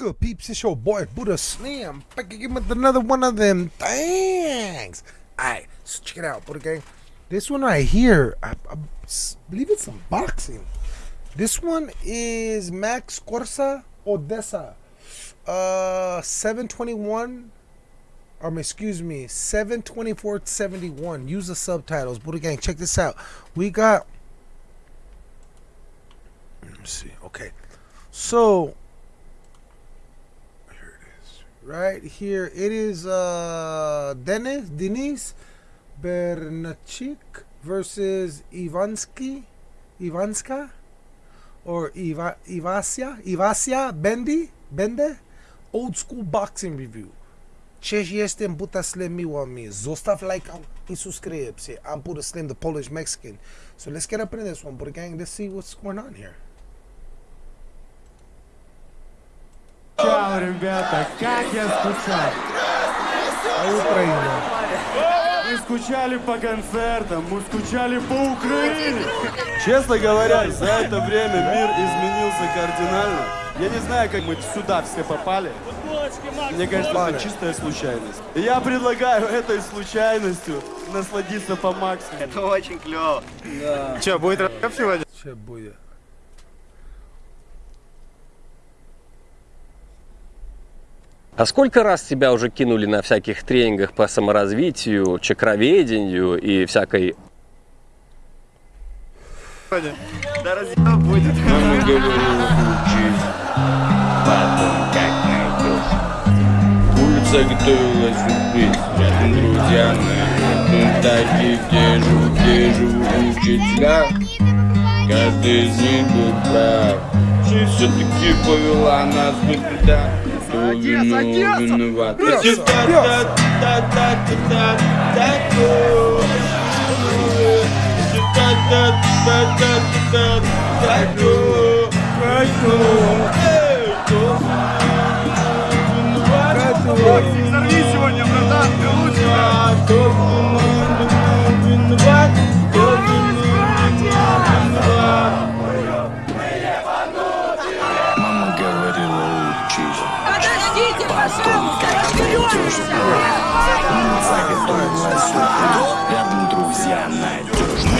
good, peeps? It's your boy Buddha Slim back again with another one of them things. Alright, so check it out, Buddha Gang. This one right here, I, I believe it's unboxing. This one is Max Corsa Odessa. Uh, 721 um, excuse me, 72471. Use the subtitles. Buddha Gang, check this out. We got. Let me see. Okay. So, right here. It is uh, Denis Denis Bernachik versus Ivansky Ivanska or Iva, Ivasia Ivasia Bendy Bende old school boxing review. Ce este în Buta miło mi. Zostaw like i subscribe. See, I'm Buddha Slim, the Polish Mexican. So let's get up in this one, Buddha Gang. Let's see what's going on here. Чао, ребята, как я скучал. Украина. Мы скучали по концертам, мы скучали по Украине. Честно говоря, за это время мир изменился кардинально. Я не знаю, как мы сюда все попали. Мне кажется, это чистая случайность. И я предлагаю этой случайностью насладиться по максимуму. Это очень клево. Да. Че, будет рэп сегодня? Че будет? А сколько раз тебя уже кинули на всяких тренингах по саморазвитию, чакроведению и всякой... Да разъем будет. Мама говорила, учись, потом как найдешь. Улица готовила сюрприз, друзья на таки, где живу, где живу учителя. Каждый из них был прав. Жизнь все-таки повела нас быть туда. Одесса, Одесса! Одесса! Одесса! Одесса! том, как надежно заготовила сухой рядом друзья надежно.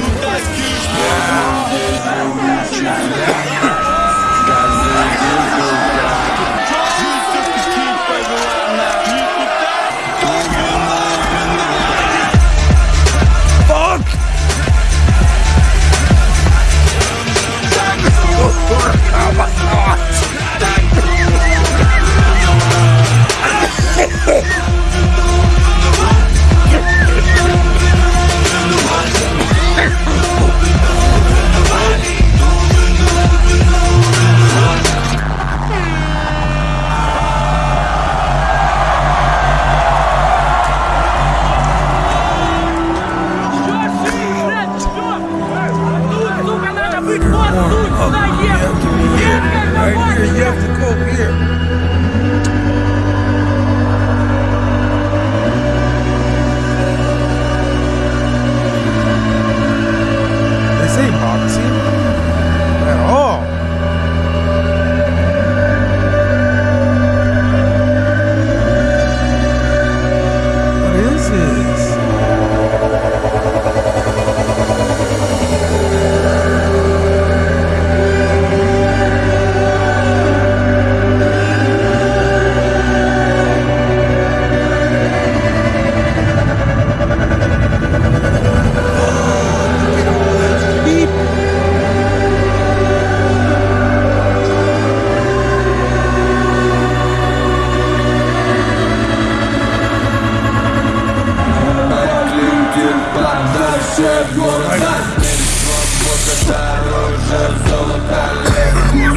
Газы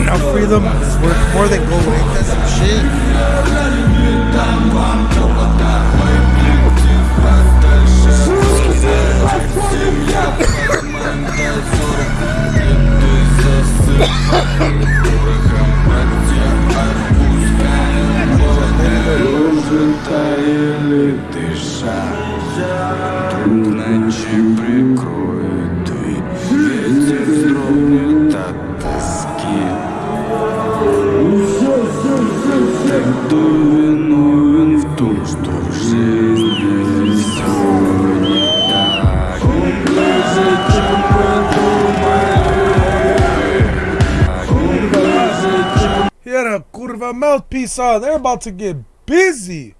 Now freedom is worth more than gold. Ain't that some shit? Таяли Mouthpiece on. They're about to get busy.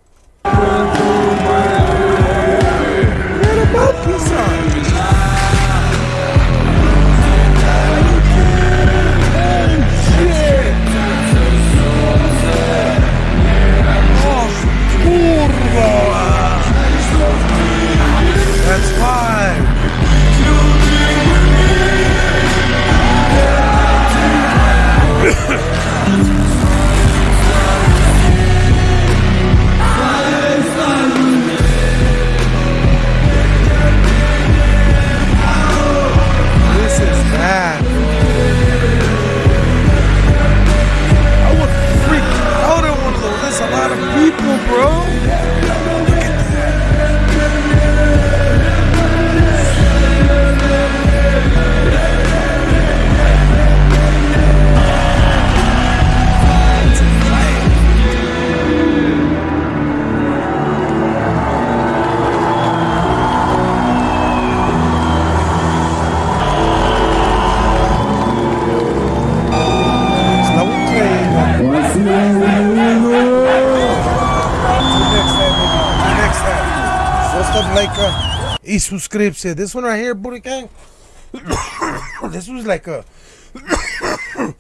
Stuff like uh, y suscribirse. This one right here, Buddha gang. this was like a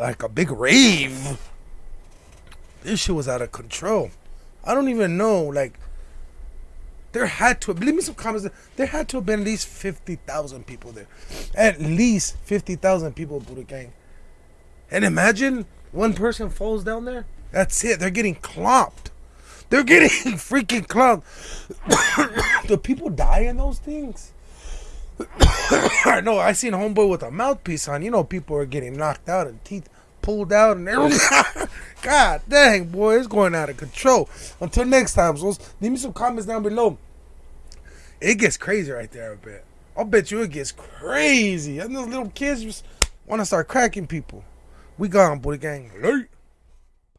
like a big rave. This shit was out of control. I don't even know. Like there had to leave me some comments. There had to have been at least fifty thousand people there. At least fifty thousand people, Buddha gang. And imagine one person falls down there. That's it. They're getting clomped. They're getting freaking clomped. Do people die in those things? I know. I seen homeboy with a mouthpiece on. You know, people are getting knocked out and teeth pulled out and everything. God dang, boy, it's going out of control. Until next time, so leave me some comments down below. It gets crazy right there a bit. I'll bet you it gets crazy. And those little kids just want to start cracking people. We gone, boy gang. Late.